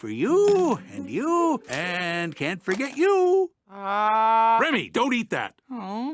for you and you and can't forget you. Uh, Remy, don't eat that. Oh.